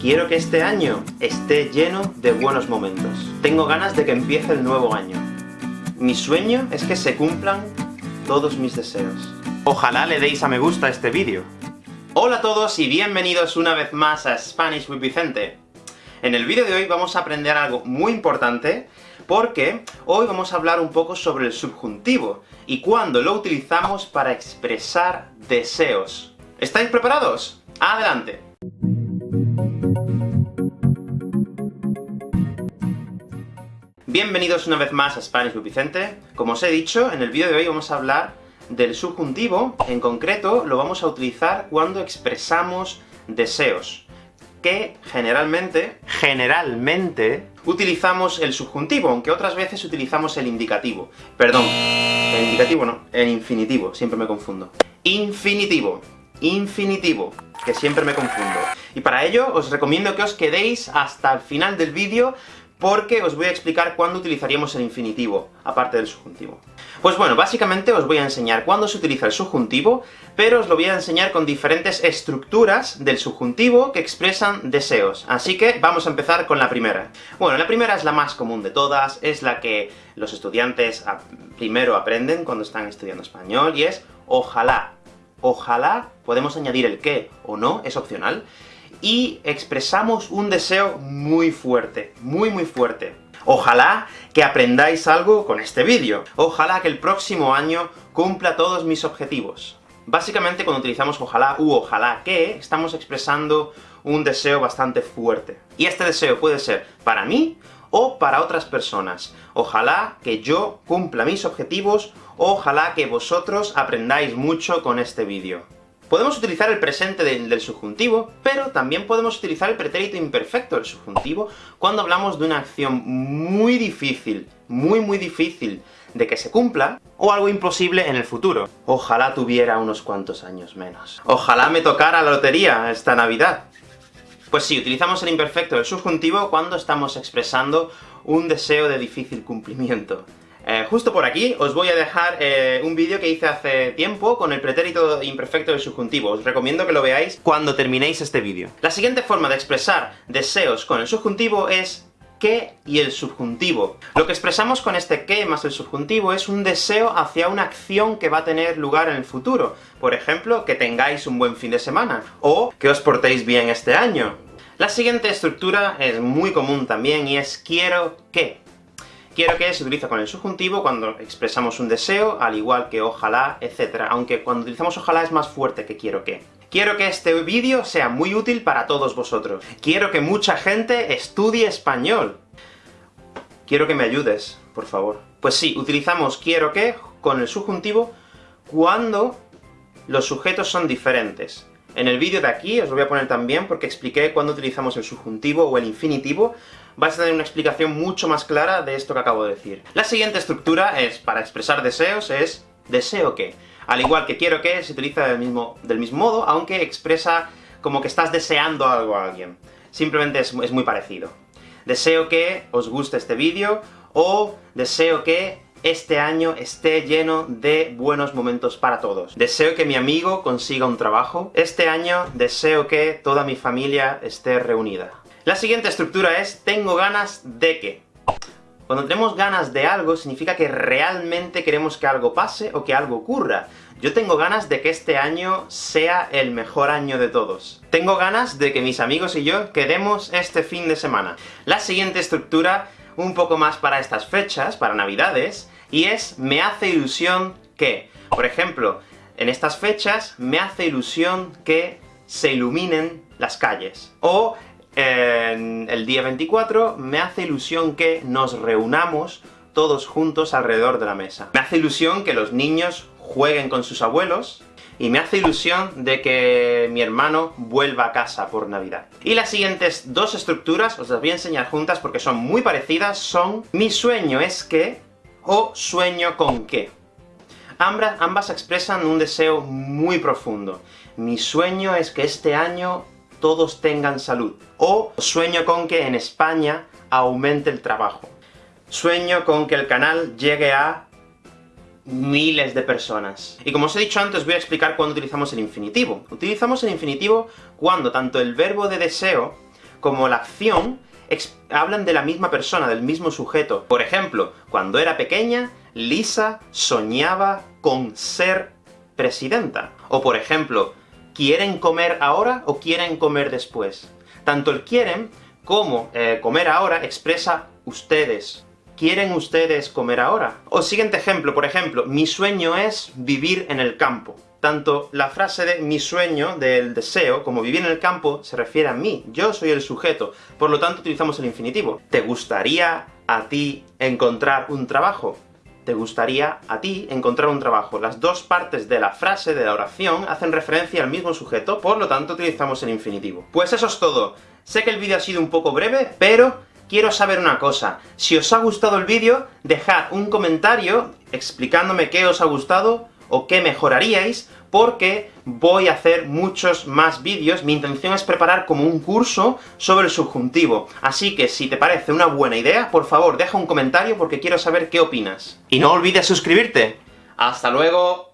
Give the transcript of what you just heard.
Quiero que este año esté lleno de buenos momentos. Tengo ganas de que empiece el nuevo año. Mi sueño es que se cumplan todos mis deseos. Ojalá le deis a me gusta a este vídeo. Hola a todos y bienvenidos una vez más a Spanish with Vicente. En el vídeo de hoy vamos a aprender algo muy importante, porque hoy vamos a hablar un poco sobre el subjuntivo, y cuándo lo utilizamos para expresar deseos. ¿Estáis preparados? ¡Adelante! Bienvenidos una vez más a Spanish with Vicente. Como os he dicho, en el vídeo de hoy vamos a hablar del subjuntivo, en concreto lo vamos a utilizar cuando expresamos deseos, que generalmente, generalmente, utilizamos el subjuntivo, aunque otras veces utilizamos el indicativo. Perdón, el indicativo no, el infinitivo, siempre me confundo. Infinitivo, infinitivo, que siempre me confundo. Y para ello, os recomiendo que os quedéis hasta el final del vídeo, porque os voy a explicar cuándo utilizaríamos el infinitivo, aparte del subjuntivo. Pues bueno, básicamente os voy a enseñar cuándo se utiliza el subjuntivo, pero os lo voy a enseñar con diferentes estructuras del subjuntivo que expresan deseos. Así que vamos a empezar con la primera. Bueno, la primera es la más común de todas, es la que los estudiantes primero aprenden cuando están estudiando español, y es ojalá. Ojalá, podemos añadir el qué o no, es opcional, y expresamos un deseo muy fuerte, muy muy fuerte. Ojalá que aprendáis algo con este vídeo. Ojalá que el próximo año cumpla todos mis objetivos. Básicamente, cuando utilizamos ojalá u ojalá que, estamos expresando un deseo bastante fuerte. Y este deseo puede ser para mí, o para otras personas. Ojalá que yo cumpla mis objetivos, ojalá que vosotros aprendáis mucho con este vídeo. Podemos utilizar el presente del, subjuntivo, pero también podemos utilizar el pretérito imperfecto del subjuntivo cuando hablamos de una acción muy difícil, muy muy difícil de que se cumpla, o algo imposible en el futuro. Ojalá tuviera unos cuantos años menos. Ojalá me tocara la lotería esta Navidad. Pues sí, utilizamos el imperfecto del subjuntivo cuando estamos expresando un deseo de difícil cumplimiento. Eh, justo por aquí os voy a dejar eh, un vídeo que hice hace tiempo con el pretérito imperfecto del subjuntivo. Os recomiendo que lo veáis cuando terminéis este vídeo. La siguiente forma de expresar deseos con el subjuntivo es que y el subjuntivo. Lo que expresamos con este que más el subjuntivo es un deseo hacia una acción que va a tener lugar en el futuro. Por ejemplo, que tengáis un buen fin de semana, o que os portéis bien este año. La siguiente estructura es muy común también, y es quiero que. Quiero que se utiliza con el subjuntivo cuando expresamos un deseo, al igual que ojalá, etc. Aunque cuando utilizamos ojalá es más fuerte que quiero que. Quiero que este vídeo sea muy útil para todos vosotros. Quiero que mucha gente estudie español. Quiero que me ayudes, por favor. Pues sí, utilizamos quiero que con el subjuntivo cuando los sujetos son diferentes. En el vídeo de aquí, os lo voy a poner también, porque expliqué cuándo utilizamos el subjuntivo o el infinitivo, vais a tener una explicación mucho más clara de esto que acabo de decir. La siguiente estructura es, para expresar deseos, es deseo que. Al igual que quiero que, se utiliza del mismo, del mismo modo, aunque expresa como que estás deseando algo a alguien. Simplemente es muy parecido. Deseo que os guste este vídeo, o deseo que este año esté lleno de buenos momentos para todos. Deseo que mi amigo consiga un trabajo. Este año deseo que toda mi familia esté reunida. La siguiente estructura es tengo ganas de que. Cuando tenemos ganas de algo, significa que realmente queremos que algo pase, o que algo ocurra. Yo tengo ganas de que este año sea el mejor año de todos. Tengo ganas de que mis amigos y yo quedemos este fin de semana. La siguiente estructura un poco más para estas fechas, para Navidades, y es me hace ilusión que. Por ejemplo, en estas fechas me hace ilusión que se iluminen las calles. O en el día 24 me hace ilusión que nos reunamos todos juntos alrededor de la mesa. Me hace ilusión que los niños jueguen con sus abuelos, y me hace ilusión de que mi hermano vuelva a casa por Navidad. Y las siguientes dos estructuras, os las voy a enseñar juntas porque son muy parecidas, son mi sueño es que, o sueño con que. Ambas, ambas expresan un deseo muy profundo. Mi sueño es que este año todos tengan salud. O sueño con que en España aumente el trabajo. Sueño con que el canal llegue a miles de personas. Y como os he dicho antes, voy a explicar cuándo utilizamos el infinitivo. Utilizamos el infinitivo cuando tanto el verbo de deseo como la acción, hablan de la misma persona, del mismo sujeto. Por ejemplo, cuando era pequeña, Lisa soñaba con ser presidenta. O por ejemplo, ¿quieren comer ahora o quieren comer después? Tanto el quieren como eh, comer ahora expresa ustedes. ¿Quieren ustedes comer ahora? O siguiente ejemplo, por ejemplo, mi sueño es vivir en el campo. Tanto la frase de mi sueño, del deseo, como vivir en el campo, se refiere a mí, yo soy el sujeto, por lo tanto utilizamos el infinitivo. ¿Te gustaría a ti encontrar un trabajo? te gustaría a ti encontrar un trabajo. Las dos partes de la frase, de la oración, hacen referencia al mismo sujeto, por lo tanto utilizamos el infinitivo. Pues eso es todo. Sé que el vídeo ha sido un poco breve, pero quiero saber una cosa. Si os ha gustado el vídeo, dejad un comentario explicándome qué os ha gustado, o qué mejoraríais, porque voy a hacer muchos más vídeos, mi intención es preparar como un curso sobre el subjuntivo. Así que, si te parece una buena idea, por favor deja un comentario porque quiero saber qué opinas. Y no olvides suscribirte. ¡Hasta luego!